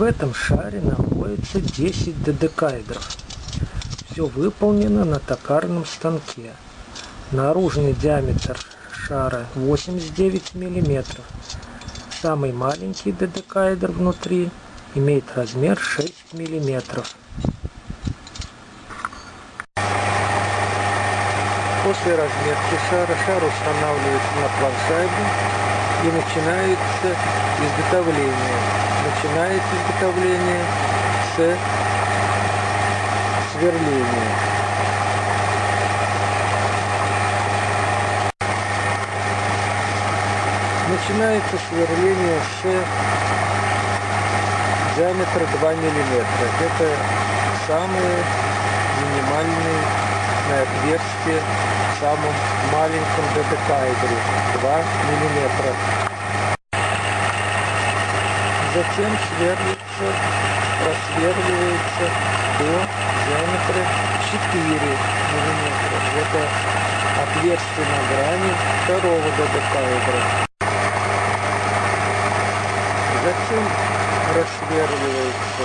В этом шаре находится 10 додекаэдров. Все выполнено на токарном станке. Наружный диаметр шара 89 мм. Самый маленький додекаэдр внутри имеет размер 6 мм. После разметки шара шар устанавливается на планшайбе и начинается изготовление. Начинается изготовление с сверления. Начинается сверление с диаметра 2 мм. Это самые минимальные отверстие в самом маленьком додекаэдре 2 мм. Затем сверлится, просверливается до диаметра 4 мм. Это отверстие на грани второго додекаэдра. Затем рассверливается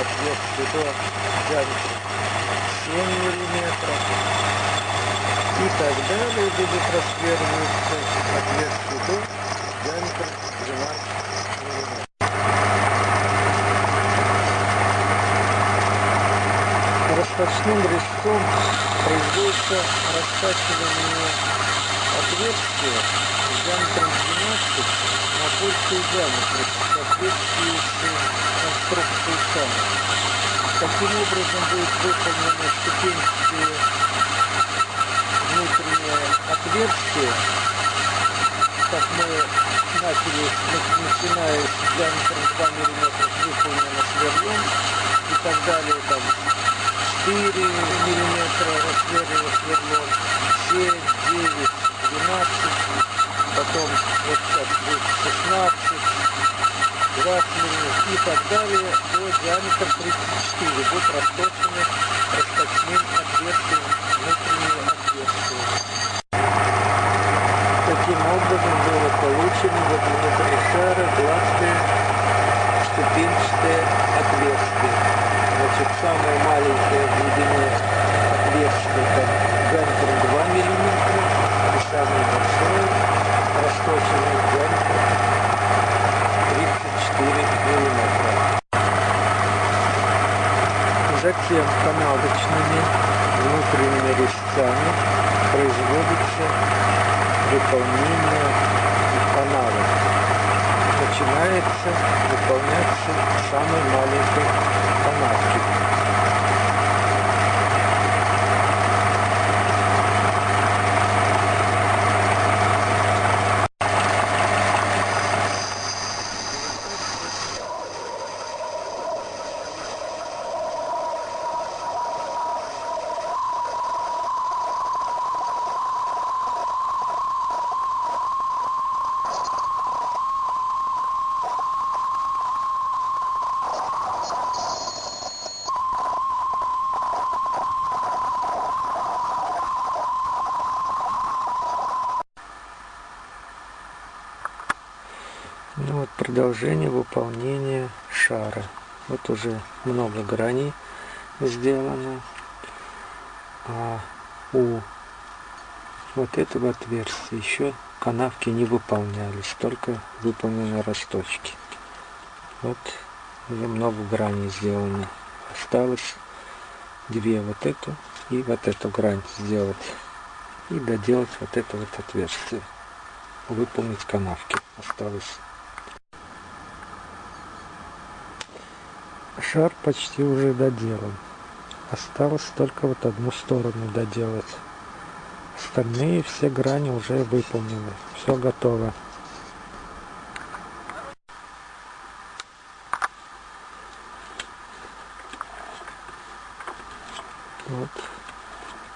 отверстие до диаметра 7 миллиметров и так далее будет рассверливаться отверстие до диаметра 12 миллиметров. Расточным резцом производится растачивание отверстия диаметром 12 на больший диаметр в соответствии с конструкцией сама. Таким образом будет выполнено внутреннее отверстие, как мы начали, начиная с диаметром 2 мм выполнено сверлом и так далее, там 4 мм рассверлено сверлом, 7, 9, 12, потом вот сейчас будет 16, 20 мм и так далее до диаметра 34 будут расточены расточным отверстием внутренние отверстия. Таким образом было получено вот внутри шара гладкое ступенчатое отверстие. Значит, в глубине отверстие там диаметром 2 мм и самое большое расточенное диаметром 4 мм. Затем канавочными внутренними резцами производится выполнение канавы. Начинается выполняться самой маленькой канавки. Ну вот продолжение выполнения шара. Вот уже много граней сделано. А у вот этого отверстия еще канавки не выполнялись, только выполнены росточки. Вот уже много граней сделано. Осталось две вот эту и вот эту грань сделать. И доделать вот это вот отверстие. Выполнить канавки. Осталось Шар почти уже доделан. Осталось только вот одну сторону доделать. Остальные все грани уже выполнены. Все готово. Вот.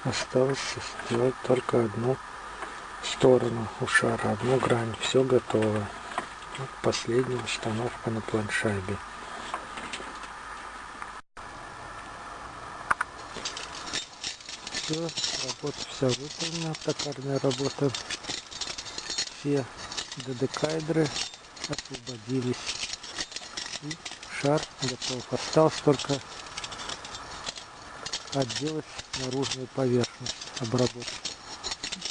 Осталось сделать только одну сторону у шара, одну грань. Все готово. Вот последняя установка на планшайбе. Все, работа вся выполнена, токарная работа. Все додекайдры освободились. И шар готов. Осталось только отделать наружную поверхность, обработать.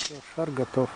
Все, шар готов.